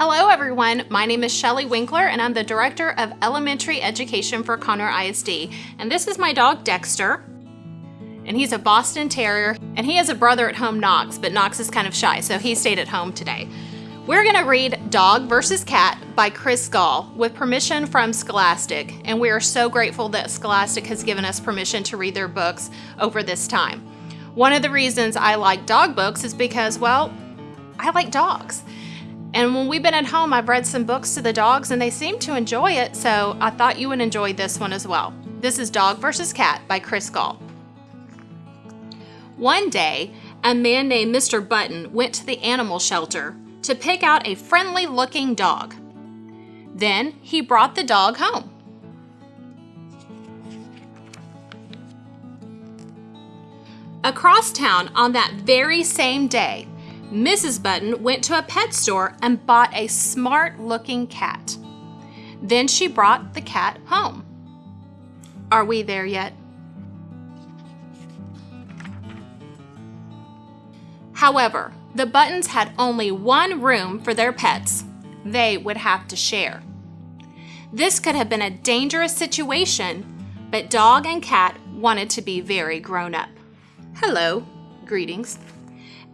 Hello everyone, my name is Shelly Winkler and I'm the Director of Elementary Education for Conroe ISD. And this is my dog Dexter. And he's a Boston Terrier and he has a brother at home, Knox, but Knox is kind of shy, so he stayed at home today. We're gonna read Dog vs. Cat by Chris Gall with permission from Scholastic. And we are so grateful that Scholastic has given us permission to read their books over this time. One of the reasons I like dog books is because, well, I like dogs. And when we've been at home, I've read some books to the dogs and they seem to enjoy it, so I thought you would enjoy this one as well. This is Dog vs. Cat by Chris Gall. One day, a man named Mr. Button went to the animal shelter to pick out a friendly looking dog. Then he brought the dog home. Across town on that very same day, Mrs. Button went to a pet store and bought a smart looking cat. Then she brought the cat home. Are we there yet? However, the Buttons had only one room for their pets. They would have to share. This could have been a dangerous situation, but dog and cat wanted to be very grown up. Hello, greetings.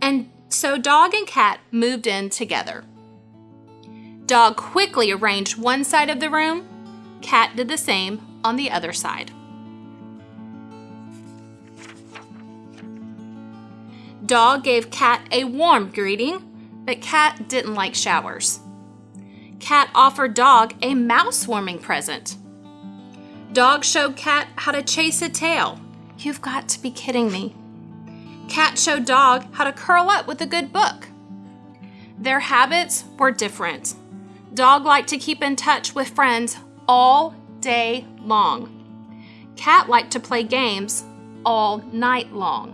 And so dog and cat moved in together. Dog quickly arranged one side of the room, cat did the same on the other side. Dog gave Cat a warm greeting, but Cat didn't like showers. Cat offered Dog a mouse warming present. Dog showed Cat how to chase a tail. You've got to be kidding me. Cat showed Dog how to curl up with a good book. Their habits were different. Dog liked to keep in touch with friends all day long. Cat liked to play games all night long.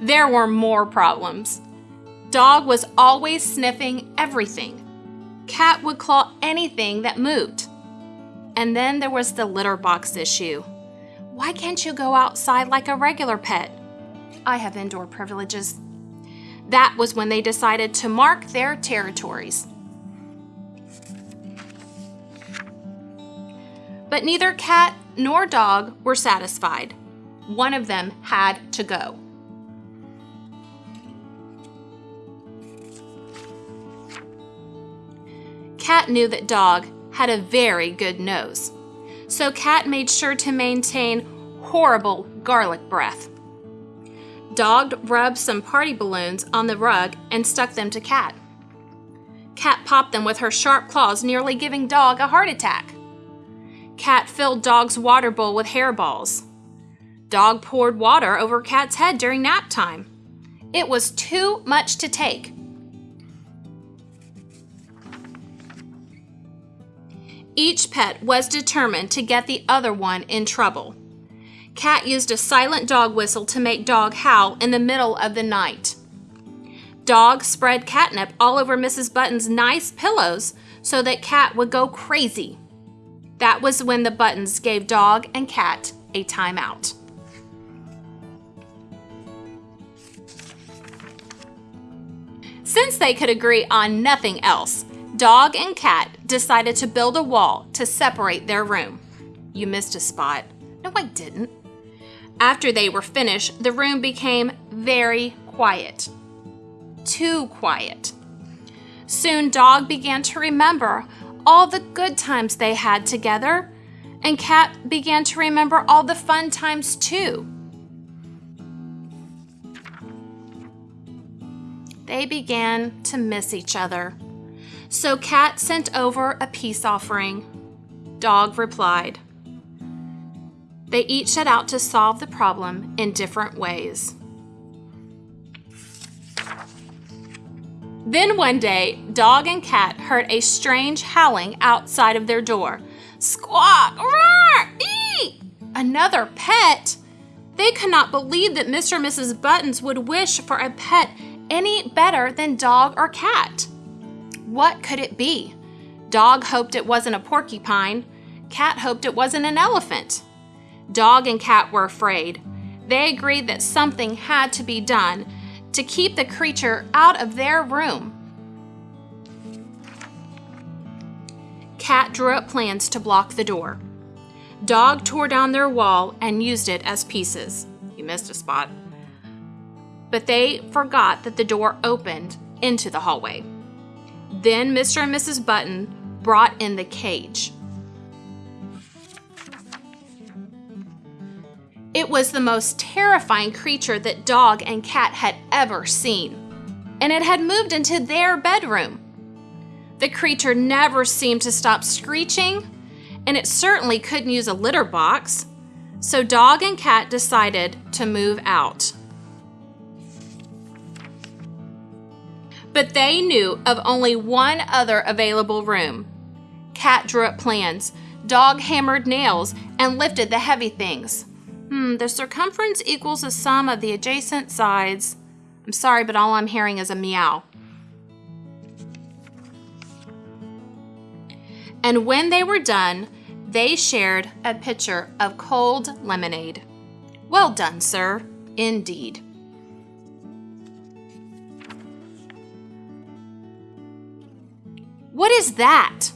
There were more problems. Dog was always sniffing everything. Cat would claw anything that moved. And then there was the litter box issue. Why can't you go outside like a regular pet? I have indoor privileges. That was when they decided to mark their territories. But neither cat nor dog were satisfied. One of them had to go. Cat knew that Dog had a very good nose so Cat made sure to maintain horrible garlic breath. Dog rubbed some party balloons on the rug and stuck them to Cat. Cat popped them with her sharp claws, nearly giving Dog a heart attack. Cat filled Dog's water bowl with hairballs. Dog poured water over Cat's head during nap time. It was too much to take. Each pet was determined to get the other one in trouble. Cat used a silent dog whistle to make Dog howl in the middle of the night. Dog spread catnip all over Mrs. Button's nice pillows so that Cat would go crazy. That was when the Buttons gave Dog and Cat a timeout. Since they could agree on nothing else, Dog and cat decided to build a wall to separate their room. You missed a spot. No, I didn't. After they were finished, the room became very quiet. Too quiet. Soon, Dog began to remember all the good times they had together, and Cat began to remember all the fun times too. They began to miss each other. So Cat sent over a peace offering. Dog replied. They each set out to solve the problem in different ways. Then one day, Dog and Cat heard a strange howling outside of their door. Squawk! Roar! Eee! Another pet? They could not believe that Mr. and Mrs. Buttons would wish for a pet any better than dog or cat. What could it be? Dog hoped it wasn't a porcupine. Cat hoped it wasn't an elephant. Dog and cat were afraid. They agreed that something had to be done to keep the creature out of their room. Cat drew up plans to block the door. Dog tore down their wall and used it as pieces. You missed a spot. But they forgot that the door opened into the hallway. Then Mr. and Mrs. Button brought in the cage. It was the most terrifying creature that Dog and Cat had ever seen, and it had moved into their bedroom. The creature never seemed to stop screeching, and it certainly couldn't use a litter box, so Dog and Cat decided to move out. But they knew of only one other available room. Cat drew up plans, Dog hammered nails, and lifted the heavy things. Hmm, the circumference equals the sum of the adjacent sides. I'm sorry, but all I'm hearing is a meow. And when they were done, they shared a pitcher of cold lemonade. Well done, sir. Indeed. What is that?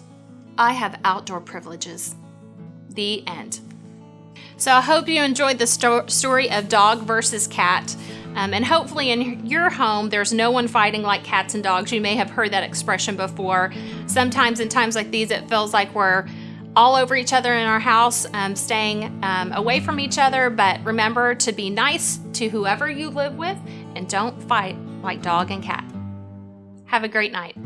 I have outdoor privileges. The end. So I hope you enjoyed the sto- story of dog versus cat. Um, and hopefully, in your home, there's no one fighting like cats and dogs. You may have heard that expression before. Sometimes, in times like these, it feels like we're all over each other in our house, um, staying um, away from each other. But remember to be nice to whoever you live with and don't fight like dog and cat. Have a great night.